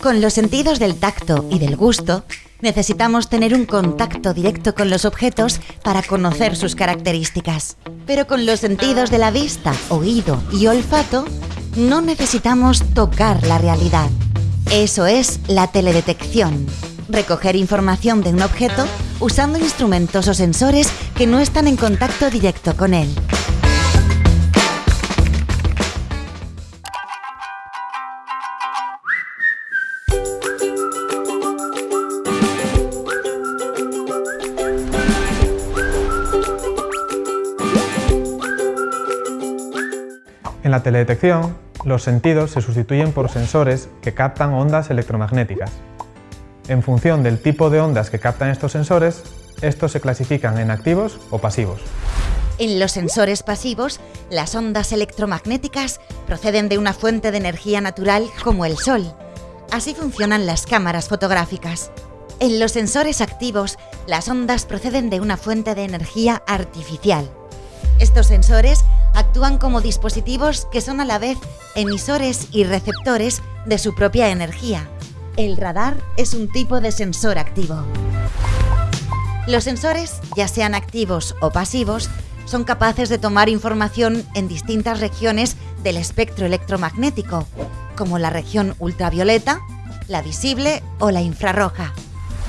Con los sentidos del tacto y del gusto, necesitamos tener un contacto directo con los objetos para conocer sus características. Pero con los sentidos de la vista, oído y olfato, no necesitamos tocar la realidad. Eso es la teledetección. Recoger información de un objeto usando instrumentos o sensores que no están en contacto directo con él. En la teledetección, los sentidos se sustituyen por sensores que captan ondas electromagnéticas. En función del tipo de ondas que captan estos sensores, estos se clasifican en activos o pasivos. En los sensores pasivos, las ondas electromagnéticas proceden de una fuente de energía natural como el Sol. Así funcionan las cámaras fotográficas. En los sensores activos, las ondas proceden de una fuente de energía artificial. Estos sensores actúan como dispositivos que son a la vez emisores y receptores de su propia energía. El radar es un tipo de sensor activo. Los sensores, ya sean activos o pasivos, son capaces de tomar información en distintas regiones del espectro electromagnético, como la región ultravioleta, la visible o la infrarroja.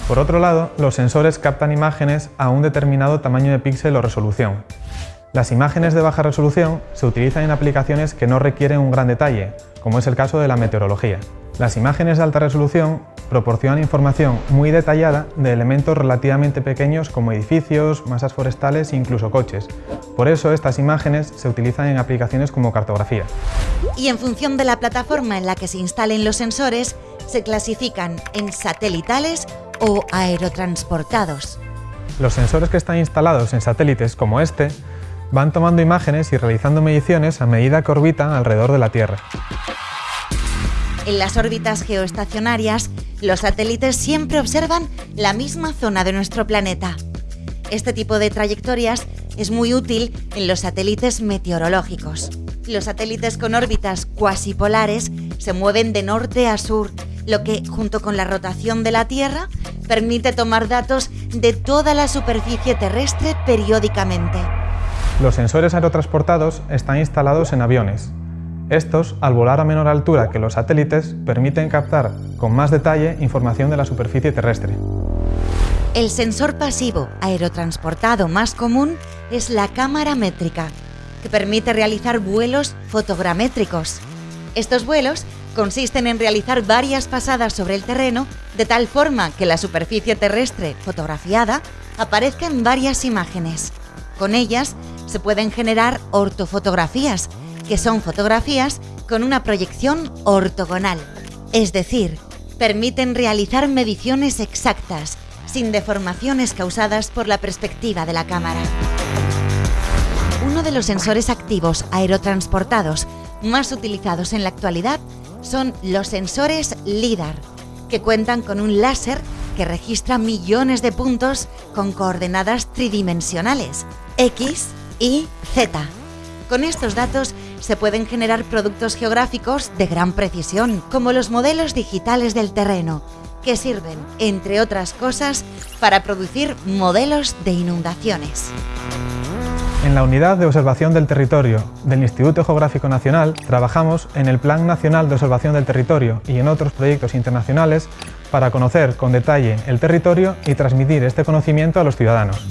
Por otro lado, los sensores captan imágenes a un determinado tamaño de píxel o resolución, las imágenes de baja resolución se utilizan en aplicaciones que no requieren un gran detalle, como es el caso de la meteorología. Las imágenes de alta resolución proporcionan información muy detallada de elementos relativamente pequeños como edificios, masas forestales e incluso coches. Por eso estas imágenes se utilizan en aplicaciones como cartografía. Y en función de la plataforma en la que se instalen los sensores, se clasifican en satelitales o aerotransportados. Los sensores que están instalados en satélites como este van tomando imágenes y realizando mediciones a medida que orbitan alrededor de la Tierra. En las órbitas geoestacionarias, los satélites siempre observan la misma zona de nuestro planeta. Este tipo de trayectorias es muy útil en los satélites meteorológicos. Los satélites con órbitas cuasi polares se mueven de norte a sur, lo que, junto con la rotación de la Tierra, permite tomar datos de toda la superficie terrestre periódicamente. Los sensores aerotransportados están instalados en aviones. Estos, al volar a menor altura que los satélites, permiten captar con más detalle información de la superficie terrestre. El sensor pasivo aerotransportado más común es la cámara métrica, que permite realizar vuelos fotogramétricos. Estos vuelos consisten en realizar varias pasadas sobre el terreno de tal forma que la superficie terrestre fotografiada aparezca en varias imágenes. Con ellas se pueden generar ortofotografías, que son fotografías con una proyección ortogonal. Es decir, permiten realizar mediciones exactas, sin deformaciones causadas por la perspectiva de la cámara. Uno de los sensores activos aerotransportados más utilizados en la actualidad son los sensores LIDAR, que cuentan con un láser que registra millones de puntos con coordenadas tridimensionales, X, y Z. Con estos datos se pueden generar productos geográficos de gran precisión, como los modelos digitales del terreno, que sirven, entre otras cosas, para producir modelos de inundaciones. En la Unidad de Observación del Territorio del Instituto Geográfico Nacional trabajamos en el Plan Nacional de Observación del Territorio y en otros proyectos internacionales para conocer con detalle el territorio y transmitir este conocimiento a los ciudadanos.